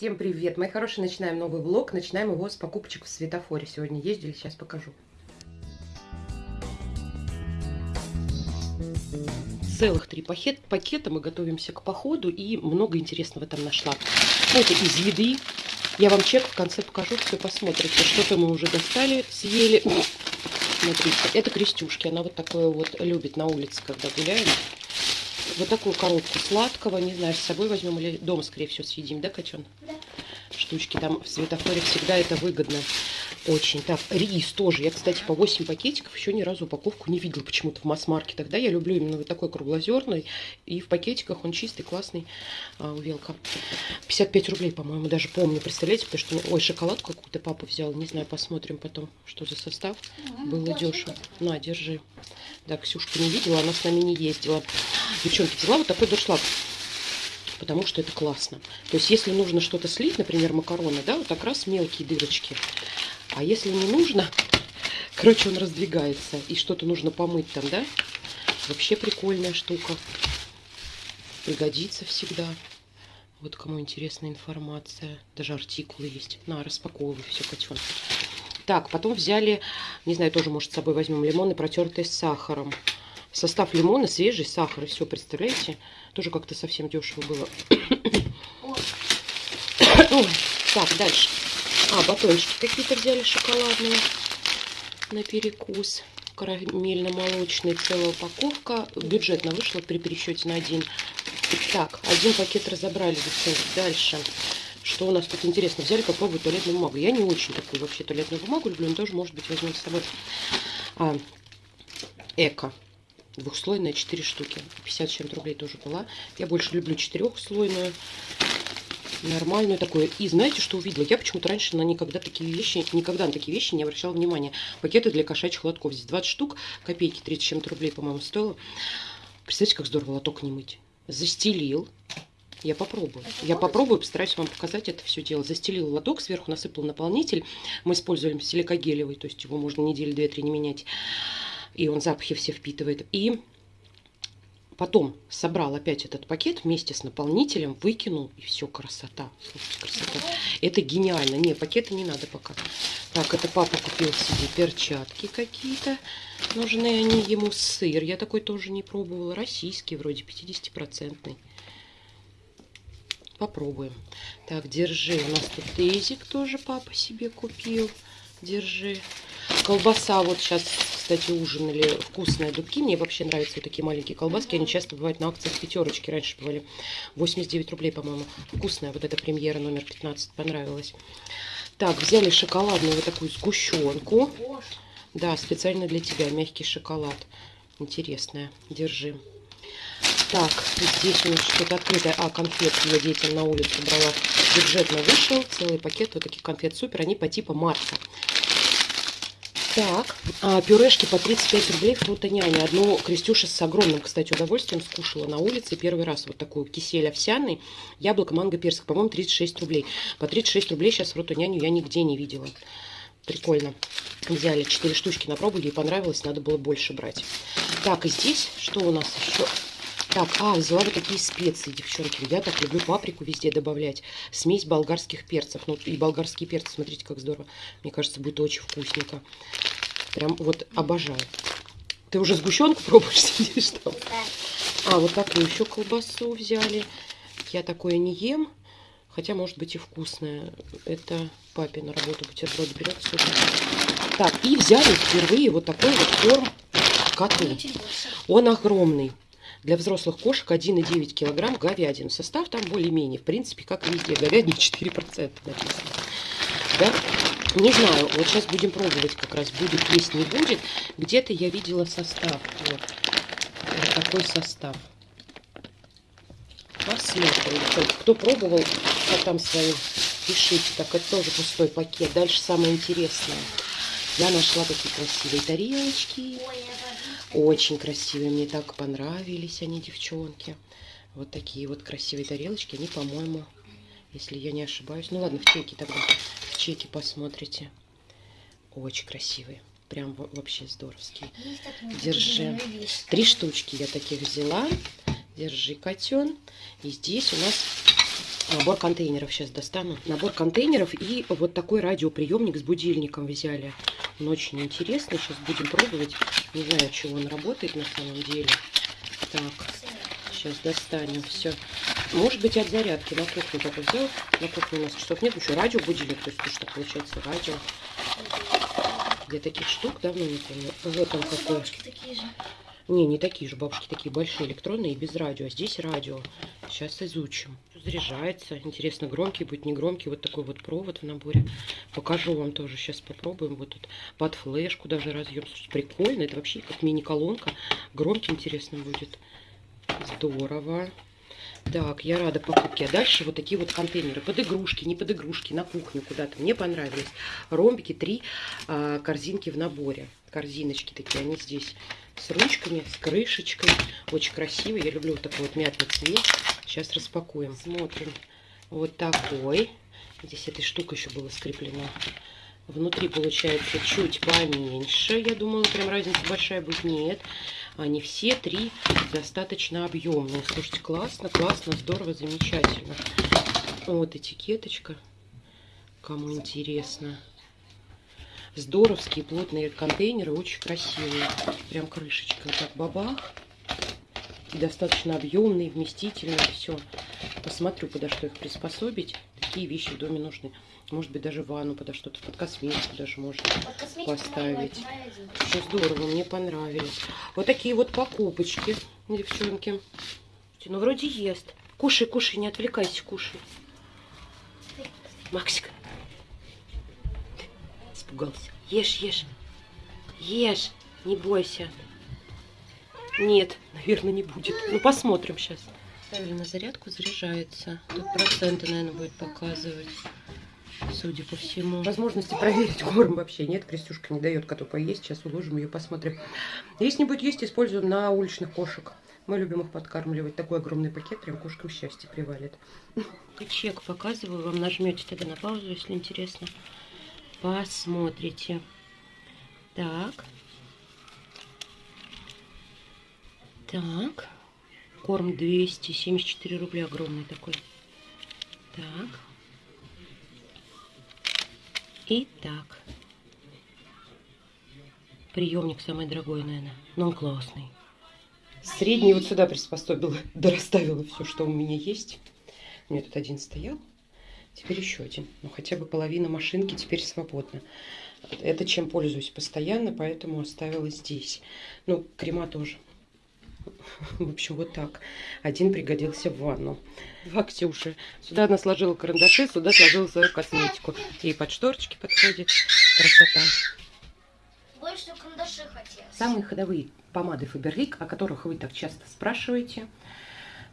Всем привет, мои хорошие, начинаем новый влог, начинаем его с покупочек в светофоре. Сегодня ездили, сейчас покажу. Целых три пакет, пакета, мы готовимся к походу и много интересного там нашла. Это из еды, я вам чек в конце покажу, все посмотрите. Что-то мы уже достали, съели. Смотрите, это крестюшки, она вот такое вот любит на улице, когда гуляем. Вот такую коробку сладкого, не знаю, с собой возьмем или дома, скорее всего, съедим, да, котен? Да. Штучки там в светофоре всегда это выгодно. Очень. Так, рис тоже. Я, кстати, по 8 пакетиков еще ни разу упаковку не видела почему-то в масс-маркетах. Да, я люблю именно вот такой круглозерный. И в пакетиках он чистый, классный. А, увелка. 55 рублей, по-моему, даже помню. Представляете, потому что... Ой, шоколад какую-то папа взял. Не знаю, посмотрим потом, что за состав. Было дешево. На, держи. Да, Ксюшка не видела, она с нами не ездила. Девчонки, взяла вот такой дуршлаг потому что это классно. То есть, если нужно что-то слить, например, макароны, да, вот как раз мелкие дырочки. А если не нужно, короче, он раздвигается, и что-то нужно помыть там, да? Вообще прикольная штука. Пригодится всегда. Вот кому интересна информация. Даже артикулы есть. На, распаковывай все, котенок. Так, потом взяли, не знаю, тоже, может, с собой возьмем лимоны, протертые с сахаром. Состав лимона, свежий сахар. И все, представляете? Тоже как-то совсем дешево было. Ой. Так, дальше. А, батончики какие-то взяли шоколадные на перекус. Карамельно-молочный, целая упаковка. Бюджетно вышла при пересчете на один. Так, один пакет разобрали, девчонки. Дальше. Что у нас тут интересно? Взяли попробовать туалетную бумагу. Я не очень такую вообще туалетную бумагу люблю, но тоже, может быть, возьмем с собой. А, эко. Двухслойная, 4 штуки. 50 чем рублей тоже была. Я больше люблю четырехслойную нормальную такое. И знаете, что увидела? Я почему-то раньше на никогда такие вещи, никогда на такие вещи не обращала внимания. Пакеты для кошачьих лотков. Здесь 20 штук, копейки, 30 чем-то рублей, по-моему, стоило. Представляете, как здорово лоток не мыть. Застелил. Я попробую. Я попробую, постараюсь вам показать это все дело. Застелил лоток, сверху насыпал наполнитель. Мы используем силикогелевый, то есть его можно недели две-три не менять. И он запахи все впитывает. И Потом собрал опять этот пакет вместе с наполнителем, выкинул, и все, красота. Слушайте, красота. Это гениально. Не, пакеты не надо пока. Так, это папа купил себе перчатки какие-то. Нужны они ему сыр. Я такой тоже не пробовала. Российский вроде, 50-процентный. Попробуем. Так, держи. У нас тут тезик тоже папа себе купил. Держи. Колбаса вот сейчас, кстати, ужинали вкусные дубки. Мне вообще нравятся вот такие маленькие колбаски. Они часто бывают на акциях пятерочки. Раньше бывали 89 рублей, по-моему. Вкусная вот эта премьера номер 15 понравилась. Так, взяли шоколадную вот такую сгущенку. Да, специально для тебя. Мягкий шоколад. Интересная. Держи. Так, здесь у нас что-то открытое. А, конфет я детям на улицу брала. Бюджетно вышел. Целый пакет вот таких конфет супер. Они по типу Марса. Так, а, пюрешки по 35 рублей фрутоняня. Одну Крестюша с огромным, кстати, удовольствием скушала на улице. Первый раз вот такую кисель овсяный, яблоко, манго, персик. По-моему, 36 рублей. По 36 рублей сейчас фрутоняню я нигде не видела. Прикольно. Взяли 4 штучки на пробу, ей понравилось, надо было больше брать. Так, и здесь что у нас еще? Так, а, взяла вот такие специи, девчонки. Я так люблю паприку везде добавлять. Смесь болгарских перцев. Ну, и болгарские перцы, смотрите, как здорово. Мне кажется, будет очень вкусненько. Прям вот обожаю. Ты уже сгущенку пробуешь, сидишь там? А, вот такую еще колбасу взяли. Я такое не ем. Хотя, может быть, и вкусное. Это папе на работу бутерброд берет. Супер. Так, и взяли впервые вот такой вот корм коту. Он огромный. Для взрослых кошек 1,9 килограмм говядины. Состав там более-менее, в принципе, как везде. Говядина 4% написано. Да? Не знаю, вот сейчас будем пробовать как раз, будет есть, не будет. Где-то я видела состав. Вот. вот такой состав. Посмотрим. Кто пробовал, а там свои пишите. Так, это тоже пустой пакет. Дальше самое интересное. Я нашла такие красивые тарелочки. Очень красивые, мне так понравились они, девчонки. Вот такие вот красивые тарелочки, они, по-моему, если я не ошибаюсь. Ну ладно, в чеке тогда, в чеке посмотрите. Очень красивые. Прям вообще здоровские. Держи. Три штучки я таких взяла. Держи, котен. И здесь у нас Набор контейнеров сейчас достану. Набор контейнеров и вот такой радиоприемник с будильником взяли. Он очень интересный. Сейчас будем пробовать. Не знаю, чего он работает на самом деле. Так, сейчас достанем все. Может быть от зарядки. На кухню только взял. На кухне у нас часов нет. Еще радио будильник. То есть что получается радио. Я таких штук давно не помню. Вот он какой. такие же. Не, не такие же бабушки, такие большие, электронные без радио. А здесь радио. Сейчас изучим. Заряжается. Интересно, громкий будет, не громкий. Вот такой вот провод в наборе. Покажу вам тоже. Сейчас попробуем. Вот тут под флешку даже разъем. Прикольно. Это вообще как мини-колонка. Громкий, интересно будет. Здорово. Так, я рада покупке. А дальше вот такие вот контейнеры. Под игрушки, не под игрушки, на кухню куда-то. Мне понравились. Ромбики, три а, корзинки в наборе. Корзиночки такие, они здесь с ручками, с крышечкой. Очень красивый. Я люблю вот такой вот мятный цвет. Сейчас распакуем. Смотрим. Вот такой. Здесь этой штукой еще было скреплено. Внутри получается чуть поменьше. Я думала, прям разница большая будет. Нет. Они все три достаточно объемные. Слушайте, классно, классно, здорово, замечательно. Вот этикеточка. Кому интересно. Здоровские плотные контейнеры, очень красивые. Прям крышечка вот так бабах. Достаточно объемные, вместительные, все. Посмотрю, куда что их приспособить. Такие вещи в доме нужны. Может быть, даже ванну подо что-то, под косметику даже можно поставить. Все здорово, мне понравились. Вот такие вот покупочки, девчонки. Ну, вроде ест. Кушай, кушай, не отвлекайся, кушай. Максик. Испугался. Ешь, ешь. Ешь, не бойся. Нет, наверное, не будет. Ну, посмотрим сейчас. Ставили на зарядку, заряжается. Тут проценты, наверное, будет показывать судя по всему. Возможности проверить корм вообще нет. Крестюшка не дает коту поесть. Сейчас уложим ее, посмотрим. Если не будет есть, используем на уличных кошек. Мы любим их подкармливать. Такой огромный пакет, прям кошка в счастье привалит. Чек показываю, вам нажмете тогда на паузу, если интересно. Посмотрите. Так. Так. Корм 274 рубля огромный такой. Так. Итак. Приемник самый дорогой, наверное. Но он классный. Средний вот сюда приспособила. Да расставила все, что у меня есть. У меня тут один стоял. Теперь еще один. Ну, хотя бы половина машинки теперь свободна. Это чем пользуюсь постоянно, поэтому оставила здесь. Ну, крема тоже. В общем, вот так. Один пригодился в ванну. Два Ксюши. Сюда она сложила карандаши, сюда сложила свою косметику. И под шторочки подходит. Красота. Больше карандаши хотелось. Самые ходовые помады Фаберлик, о которых вы так часто спрашиваете.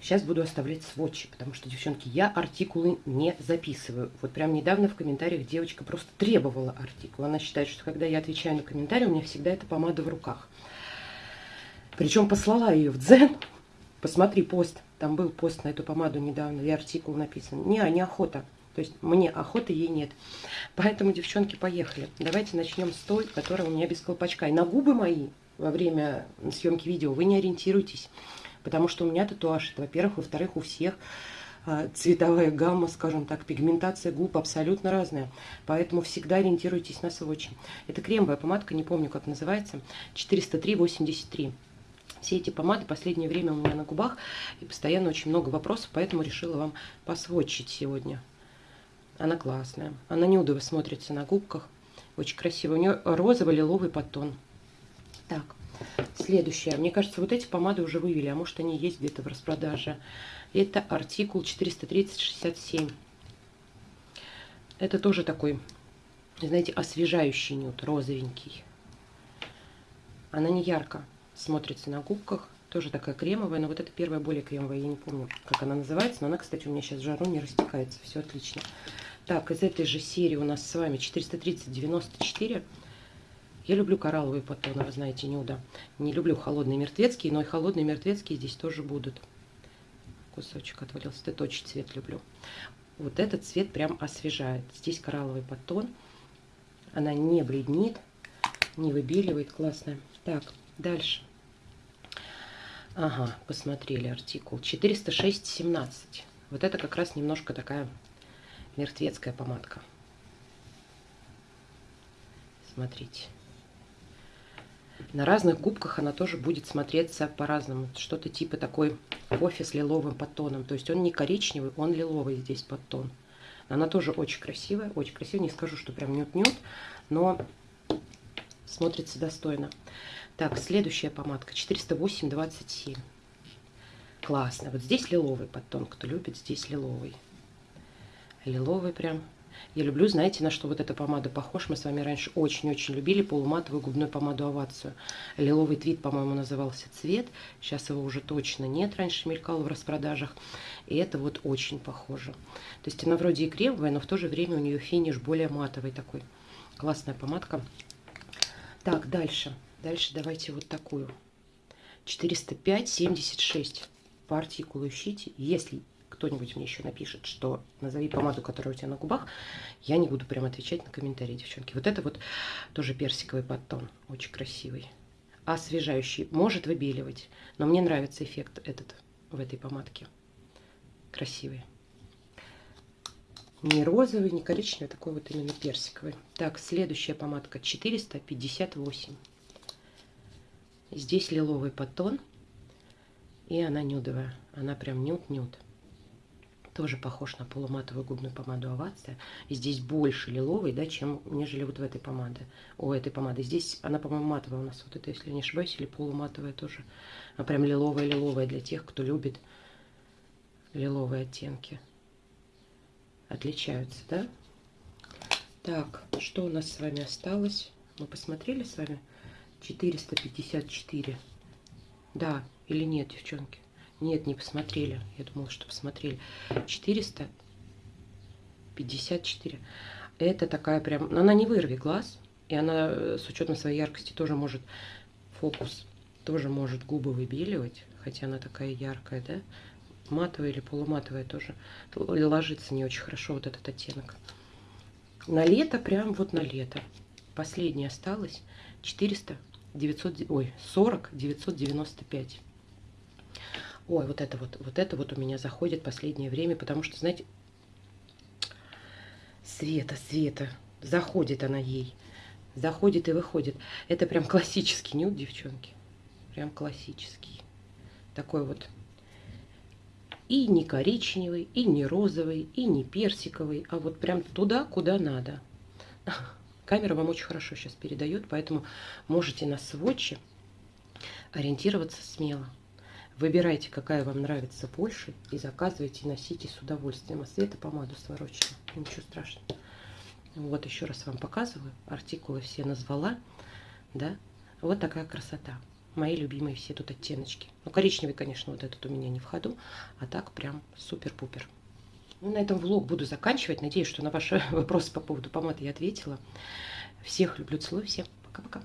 Сейчас буду оставлять сводчи, потому что, девчонки, я артикулы не записываю. Вот прям недавно в комментариях девочка просто требовала артикул. Она считает, что когда я отвечаю на комментарий, у меня всегда эта помада в руках. Причем послала ее в Дзен. Посмотри пост. Там был пост на эту помаду недавно, и артикул написан. Не, охота. То есть мне охоты ей нет. Поэтому, девчонки, поехали. Давайте начнем с той, которая у меня без колпачка. И на губы мои во время съемки видео вы не ориентируйтесь. Потому что у меня татуаж, во-первых. Во-вторых, у всех а, цветовая гамма, скажем так, пигментация губ абсолютно разная. Поэтому всегда ориентируйтесь на сводчи. Это кремовая помадка, не помню, как называется. 403,83. Все эти помады последнее время у меня на губах, и постоянно очень много вопросов, поэтому решила вам посводчить сегодня. Она классная. Она неудобно смотрится на губках. Очень красиво. У нее розовый лиловый подтон. Так, следующая. Мне кажется, вот эти помады уже вывели, а может они есть где-то в распродаже. Это артикул 43067. Это тоже такой, знаете, освежающий нюд, розовенький. Она не ярко смотрится на губках. Тоже такая кремовая, но вот эта первая более кремовая. Я не помню, как она называется, но она, кстати, у меня сейчас в жару не растекается. Все отлично. Так, из этой же серии у нас с вами 430-94. Я люблю коралловые подтоны, вы знаете, нюда. Не люблю холодные мертвецкие, но и холодные мертвецкие здесь тоже будут. Кусочек отвалился. Это точно цвет люблю. Вот этот цвет прям освежает. Здесь коралловый подтон. Она не бледнит, не выбеливает. Классная. Так, Дальше. Ага, посмотрели артикул. 406.17. Вот это как раз немножко такая мертвецкая помадка. Смотрите. На разных губках она тоже будет смотреться по-разному. Что-то типа такой кофе с лиловым подтоном. То есть он не коричневый, он лиловый здесь подтон. Она тоже очень красивая, очень красивая. Не скажу, что прям нют-нют, но смотрится достойно. Так, следующая помадка 408-27. Классно. Вот здесь лиловый подтон. Кто любит, здесь лиловый. Лиловый прям я люблю, знаете, на что вот эта помада похожа. Мы с вами раньше очень-очень любили полуматовую губную помаду Овацию. Лиловый твит, по-моему, назывался цвет. Сейчас его уже точно нет. Раньше мелькал в распродажах. И это вот очень похоже. То есть она вроде и кремовая, но в то же время у нее финиш более матовый такой. Классная помадка. Так, дальше. Дальше давайте вот такую. 405-76 по артикулу ищите. Если кто-нибудь мне еще напишет, что назови помаду, которая у тебя на губах, я не буду прям отвечать на комментарии, девчонки. Вот это вот тоже персиковый подтон, очень красивый. Освежающий, может выбеливать, но мне нравится эффект этот в этой помадке. Красивый. Не розовый, не коричневый, а такой вот именно персиковый. Так, следующая помадка 458. Здесь лиловый подтон. И она нюдовая. Она прям нюд-нюд. Тоже похож на полуматовую губную помаду Овация. Здесь больше лиловый, да, чем нежели вот в этой помаде. У этой помады. Здесь она, по-моему, матовая у нас. Вот это, если не ошибаюсь, или полуматовая тоже. А прям лиловая-лиловая для тех, кто любит лиловые оттенки. Отличаются, да? Так, что у нас с вами осталось? Мы посмотрели с вами 454. Да, или нет, девчонки? Нет, не посмотрели. Я думала, что посмотрели. 454. Это такая прям... Она не вырви глаз. И она э, с учетом своей яркости тоже может... Фокус тоже может губы выбеливать. Хотя она такая яркая, да? Матовая или полуматовая тоже. Ложится не очень хорошо вот этот оттенок. На лето, прям вот на лето. Последняя осталась. 400, 900, ой, 40, 995. Ой, вот это вот, вот это вот у меня заходит последнее время, потому что, знаете, Света, Света, заходит она ей. Заходит и выходит. Это прям классический нюд, девчонки. Прям классический. Такой вот и не коричневый, и не розовый, и не персиковый, а вот прям туда, куда надо. Камера вам очень хорошо сейчас передает, поэтому можете на сводче ориентироваться смело. Выбирайте, какая вам нравится больше, и заказывайте, носите с удовольствием. А Света помаду сворочила, ничего страшного. Вот еще раз вам показываю. Артикулы все назвала. Да? Вот такая красота. Мои любимые все тут оттеночки. Ну, коричневый, конечно, вот этот у меня не в ходу. А так прям супер-пупер. Ну, на этом влог буду заканчивать. Надеюсь, что на ваши вопросы по поводу помады я ответила. Всех люблю, целую. Всем пока-пока.